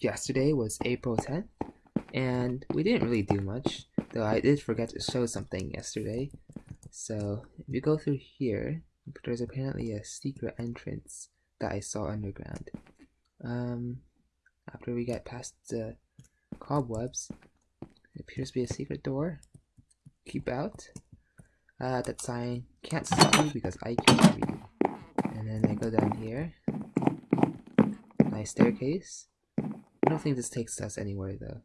yesterday was April 10th, and we didn't really do much, though I did forget to show something yesterday. So, if you go through here, there's apparently a secret entrance that I saw underground. Um, after we get past the cobwebs, it appears to be a secret door. Keep out. Uh, that sign can't stop you because I can't read. And then I go down here. Nice staircase. I don't think this takes us anywhere though.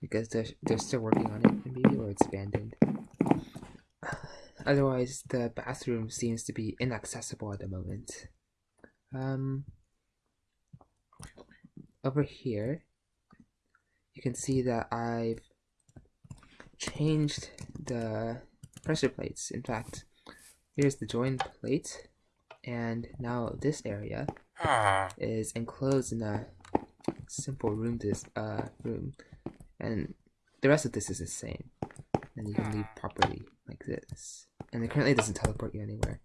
Because they're, they're still working on it, maybe, or it's abandoned. Otherwise, the bathroom seems to be inaccessible at the moment. Um, over here, you can see that I've changed the pressure plates. In fact, here's the join plate, and now this area is enclosed in a simple room this uh room. And the rest of this is the same. And you can leave properly like this. And it currently doesn't teleport you anywhere.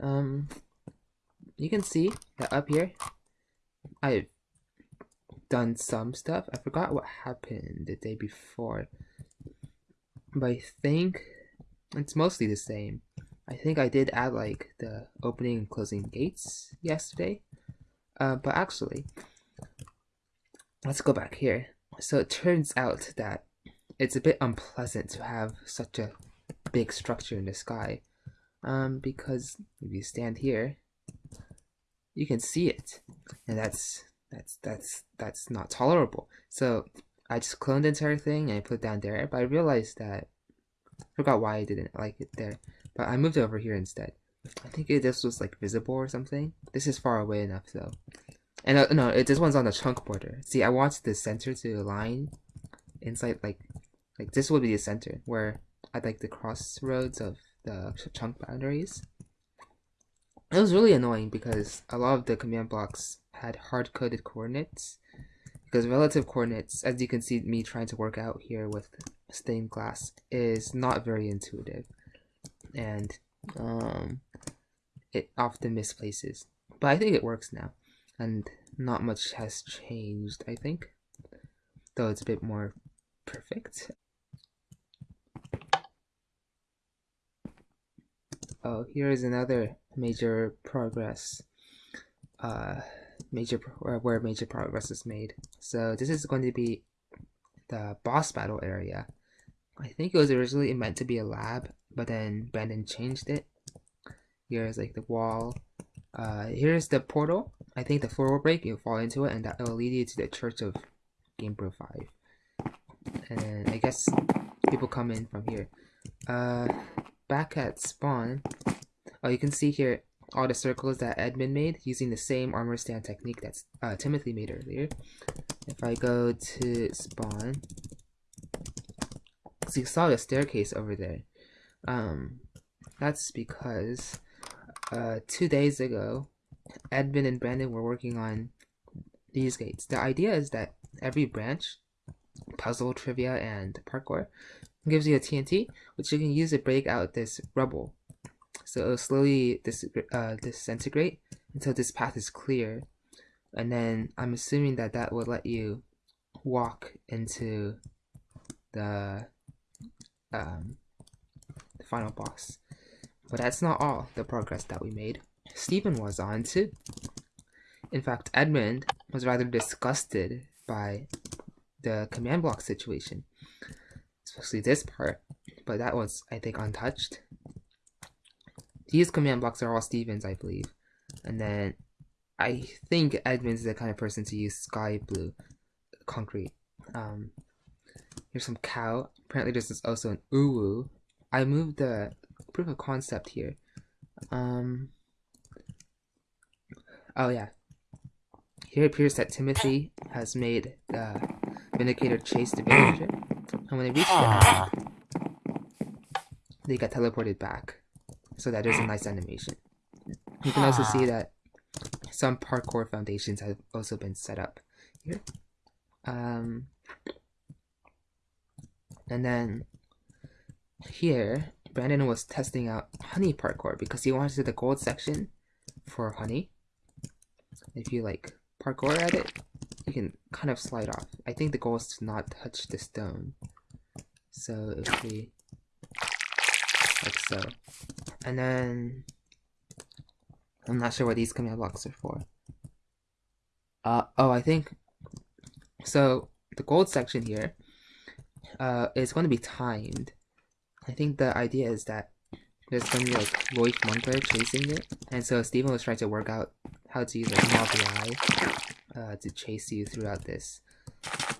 Um you can see that up here I've done some stuff. I forgot what happened the day before. But I think it's mostly the same. I think I did add like the opening and closing gates yesterday. Uh, but actually let's go back here. So it turns out that it's a bit unpleasant to have such a big structure in the sky. Um, because if you stand here, you can see it. And that's that's that's that's not tolerable. So I just cloned the entire thing and I put it down there, but I realized that I forgot why I didn't like it there. But I moved it over here instead. I think it, this was like visible or something. This is far away enough though. And uh, no, it, this one's on the chunk border. See, I want the center to align inside, like, like this would be the center where I'd like the crossroads of the chunk boundaries. It was really annoying because a lot of the command blocks had hard-coded coordinates. Because relative coordinates, as you can see me trying to work out here with stained glass, is not very intuitive. And um, it often misplaces. But I think it works now and not much has changed, I think. Though it's a bit more perfect. Oh, here is another major progress. Uh, major where major progress is made. So this is going to be the boss battle area. I think it was originally meant to be a lab, but then Brandon changed it. Here's like the wall. Uh, here's the portal I think the floor will break, you'll fall into it, and that will lead you to the Church of Gamer 5. And I guess people come in from here. Uh, back at spawn, oh, you can see here all the circles that Edmund made using the same armor stand technique that uh, Timothy made earlier. If I go to spawn, so you saw the staircase over there. Um, that's because uh, two days ago, Edmund and Brandon were working on these gates. The idea is that every branch, puzzle, trivia, and parkour, gives you a TNT, which you can use to break out this rubble. So it'll slowly dis uh, disintegrate until this path is clear. And then I'm assuming that that will let you walk into the, um, the final boss. But that's not all the progress that we made. Stephen was on too. In fact, Edmund was rather disgusted by the command block situation, especially this part, but that was, I think, untouched. These command blocks are all Stephen's, I believe. And then I think Edmund's the kind of person to use sky blue concrete. Um, here's some cow. Apparently this is also an uwu. I moved the proof of concept here. Um, Oh yeah. Here it appears that Timothy has made the Vindicator chase the villager. And when they reach the end, they get teleported back. So that there's a nice animation. You can also see that some parkour foundations have also been set up here. Um, and then here, Brandon was testing out honey parkour because he wanted to the gold section for honey if you like parkour at it, you can kind of slide off. I think the goal is to not touch the stone. So if we like so. And then I'm not sure what these command blocks are for. Uh oh I think so the gold section here uh is going to be timed. I think the idea is that there's gonna be like Loif Monkler chasing it, and so Steven was trying to work out how to use like Mob uh, to chase you throughout this.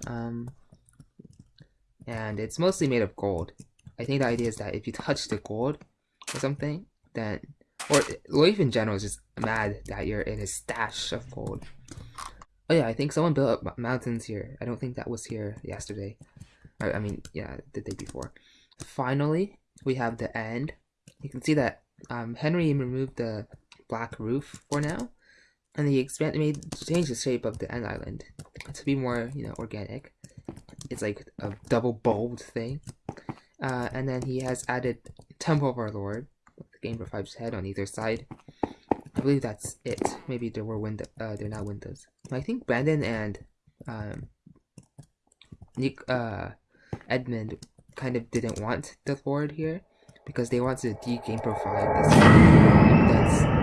Um, and it's mostly made of gold. I think the idea is that if you touch the gold or something, then or Loif in general is just mad that you're in a stash of gold. Oh yeah, I think someone built up mountains here. I don't think that was here yesterday. I, I mean, yeah, the day before. Finally, we have the end. You can see that um, Henry removed the black roof for now, and he expanded, made change the shape of the end island to be more, you know, organic. It's like a double bulbed thing. Uh, and then he has added Temple of Our Lord, the Game Boy 5's head on either side. I believe that's it. Maybe there were window. Uh, they're not windows. I think Brandon and um, Nick, uh, Edmund kind of didn't want the Lord here because they wanted to de-game profile. That's